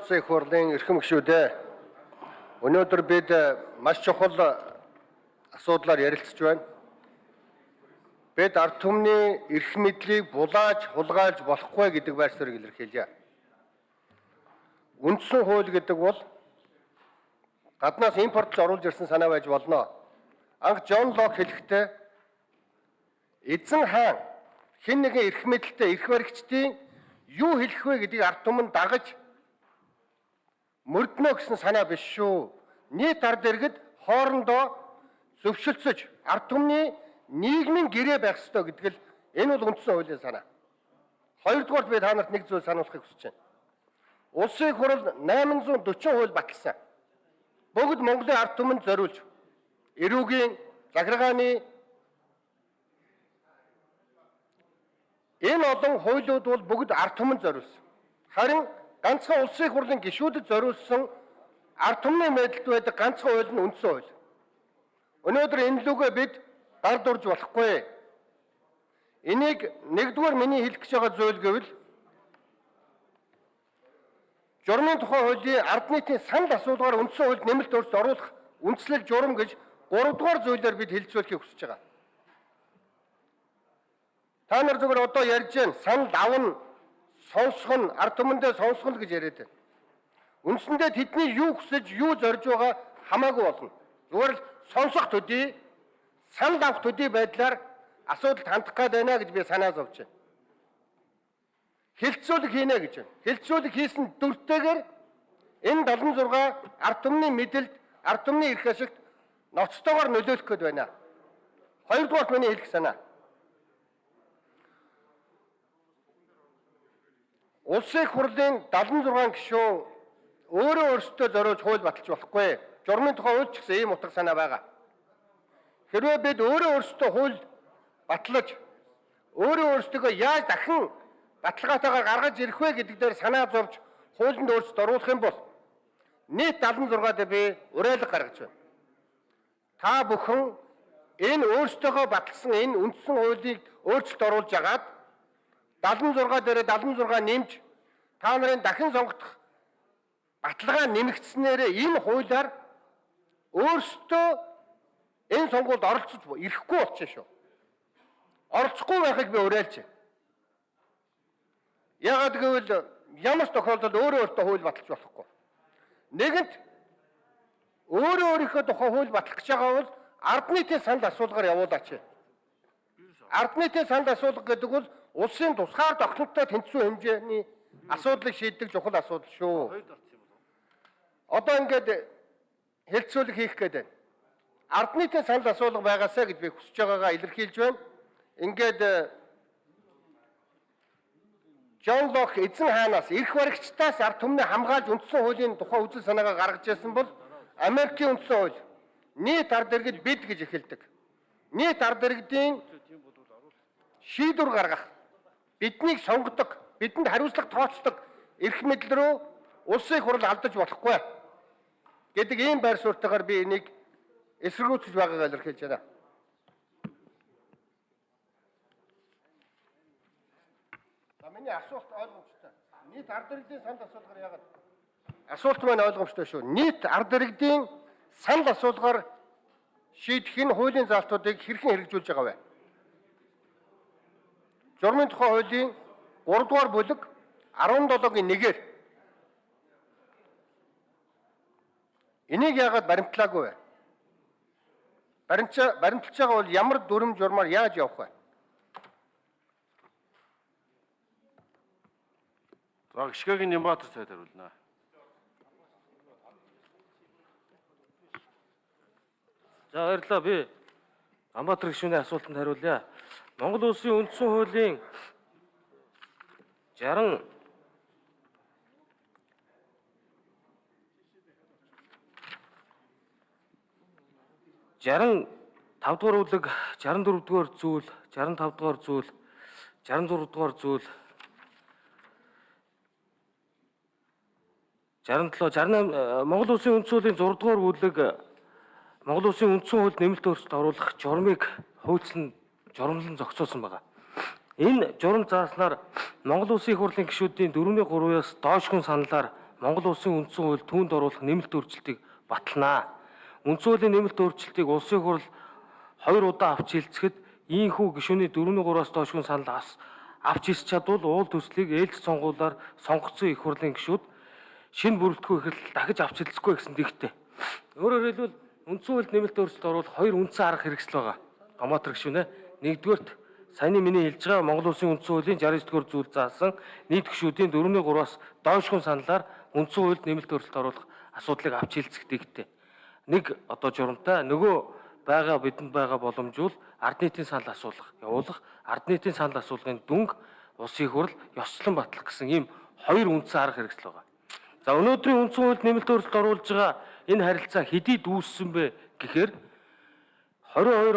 Улсын их хурлын эрхэм гишүүдээ өнөөдөр бид маш чухал асуудлаар ярилцж байна. Бид ард түмний эрх мэдлийг булааж хулгайлж болохгүй гэдэг байр суурийг илэрхийлье. Үндсэн хууль гэдэг бол гаднаас импортлж оруулж ирсэн санаа байж болно. Анх Джон Лок хэлэхдээ эзэн хаан хэн нэгэн эрх мэдэлтэй эрх баригчдын юу хэлэх вэ гэдгийг ард түмэн дагаж мөрднө гэсэн санаа биш шүү. Нийт ард иргэд хоорондоо зөвшөлдсөж ард түмний нийгмийн гэрээ байх ёстой гэдэг л энэ бол үндсэн хуулийн санаа. Хоёрдугаар би та нарт нэг зүйл сануулахыг хүсэж байна. Улсын хурал 840 хууль баталсан. Бүгд Монголын ард түмэнд зориулж эрүүгийн, захиргааны энэ олон хуулиуд бол бүгд ард түмэнд зориулсан. Харин ганцхан улсын хурлын гишүүдэд зориулсан ард түмний мэдэлд байдаг ганцхан хууль нь үндсэн хууль. Өнөөдөр энэ лүгээ бид гар дурж болохгүй. Энийг нэгдүгээр миний хэлэх гэж байгаа зүйл гэвэл журмын тухай хуулийн ард нийтийн санал асуулгаар үндсэн хуульд нэмэлт өөрчлөлт оруулах үндслэл журам гэж 3 дугаар зүйлээр бид хэлэлцүүлэхийг хүсэж байгаа. Та нар зөвхөн одоо ярьж байна санал давна сонсох нь ард түмэндээ сонсох нь гэж яриад байна. Үндсэндээ тэдний юу хүсэж юу зорж байгаа хамаагүй болно. Зүгээр л сонсох төдий санал авах төдий байдлаар асуудалд хандах гээд байна гэж би санаа зовж байна. Хилцүүлэг хийнэ гэж байна. Хилцүүлэг хийсэн дүртэйгээр энэ 76 ард түмний мэдэлд ард түмний эрх ашигт ноцтойгоор нөлөөлөх гээд байна. Хоёрдугаар миний хэлэх санаа. Улсын их хурлын 76 гишүүн өөрөө өөрсдөө зориулж хууль баталж болохгүй. Журмын тухай хууль ч гэсэн ийм утга санаа байгаа. Хэрвээ бид өөрөө өөрсдөө хууль батлаж өөрөө өөрсдөө яаж дахин баталгаатайгаар гаргаж ирэх вэ гэдэг дээр санаа зовж хуулинд өөрчлөлт оруулах юм бол нийт 76-д би уриалга гаргаж байна. Та бүхэн энэ өөрсдөө баталсан энэ үндсэн хуулийг өөрчлөлт оруулж агаад 76 дээр 76 нэмж та нарын дахин сонгогдох баталгаа нэмэгдснээр энэ хуулиар өөрсдөө энэ сонгуульд оролцож ирэхгүй болчихно шүү. Оролцохгүй байхыг би уриалж байна. Яагаад гэвэл ямар ч тохиолдолд өөрөө өөртөө хууль баталж болохгүй. Нэгэнт өөрөө өөрийнхөө тухай хууль батлах гэж байгаа бол ард нийтийн санал асуулгаар явуулаач. Ард нийтийн санал асуулга гэдэг бол улсын тусгаар тогтнолтой тэнцвэр хэмжээний асуудлыг шийддэг чухал асуудал шүү. Одоо ингээд хэлцүүлэг хийх гээд байна. Ард нийтийн санал асуулга байгаасаа гэж би хүсэж байгаагаа илэрхийлж байна. Ингээд Жон Лок эзэн хаанаас эрх баригчдаас ард түмний хамгаалж үндсэн хуулийн тухай үзэл санаагаа гаргаж ирсэн бол Америкийн үндсэн хууль нийт ард иргэд бид гэж эхэлдэг. Нийт ард иргэдийн шийдвэр гаргах биднийг сонгодог, бидэнд хариуцлага тооцдог эрх мэдэл рүү улсын хурал алдаж болохгүй гэдэг ийм байр суурьтайгаар би энийг эсэргүүцэж байгаагаа илэрхийлж байна. За миний асуулт ойлгомжтой. Нийт ард иргэдийн санд асуулгаар яагаад асуулт маань ойлгомжтой шүү. Нийт ард иргэдийн санал асуулгаар шийдэх энэ хуулийн залтуудыг хэрхэн хэрэгжүүлж байгаа вэ? Журмын тухай хуулийн 3 дугаар бүлэг 17-гийн 1-ээр энийг яагаад баримтлаагүй вэ? Баримтч баримтлж байгаа бол ямар дүрм журмаар яаж явах вэ? За гიშгэгийн Нямбатар цайд хариулна. За баярлалаа би Амбатар гишүүний асуултанд хариулъя. Монгол улсын үндсэн хуулийн 60 60 5 дугаар бүлэг 64 дугаар зүйл 65 дугаар зүйл 66 дугаар зүйл 67 68 Монгол улсын үндсэн хуулийн 6 дугаар бүлэг Монгол улсын үндсэн хуульд нэмэлт өөрчлөлт оруулах журмыг хуучлан журамлан зохицуулсан байгаа. Энэ журам зааснаар Монгол Улсын их хурлын гишүүдийн 4-ний 3-аас доош хүн саналаар Монгол улсын үндсэн хууль түүнд оруулах нэмэлт өөрчлөлтийг баталнаа. Үндсэн хуулийн нэмэлт өөрчлөлтийг улсын хурал хоёр удаа авч хэлцэхэд ийхүү гишүүний 4-3-аас доош хүн санал авч хэлж чадвал уул төслийг ээлж сонгуулаар сонгогдсон их хурлын гишүүд шинэ бүрэлдэхүүн ихрэл дахиж авч хэлцэхгүй гэсэн дэгтэй. Өөрөөр хэлбэл үндсэн хуульд нэмэлт өөрчлөлт оруулах хоёр үндсэн арга хэрэгсэл байгаа. Домотр гишүүнэ. Нэгдүгээрт саяны миний хэлж байгаа Монгол Улсын үндсэн хуулийн 69-р зүйл заасан нийт гишүүдийн 4-3-аас доош хүн саналаар үндсэн хуульд нэмэлт өөрчлөлт оруулах асуудлыг авч хэлцэх дэгтэй. Нэг одоо журамтай нөгөө байгаа бидэнд байгаа боломжгүй ард нийтийн санал асуулах, явуулах, ард нийтийн санал асуулгын дүнг улсын хурл ёсцлон батлах гэсэн ийм хоёр үндсэн арга хэрэгсэл байгаа. За өнөөдрийн үндсэн хуульд нэмэлт өөрчлөлт оруулж байгаа энэ харилцаа хэдий дүүссэн бэ гэхээр? 22